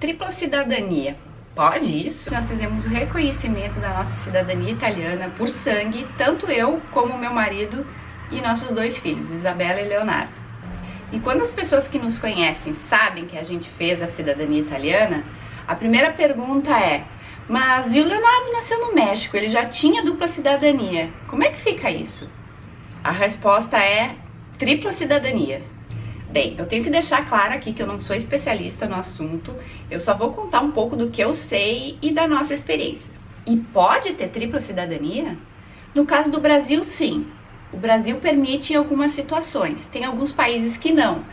Tripla cidadania. Pode isso? Nós fizemos o reconhecimento da nossa cidadania italiana por sangue, tanto eu como meu marido e nossos dois filhos, Isabela e Leonardo. E quando as pessoas que nos conhecem sabem que a gente fez a cidadania italiana, a primeira pergunta é: mas e o Leonardo nasceu no México, ele já tinha dupla cidadania, como é que fica isso? A resposta é tripla cidadania. Bem, eu tenho que deixar claro aqui que eu não sou especialista no assunto, eu só vou contar um pouco do que eu sei e da nossa experiência. E pode ter tripla cidadania? No caso do Brasil, sim. O Brasil permite em algumas situações, tem alguns países que não.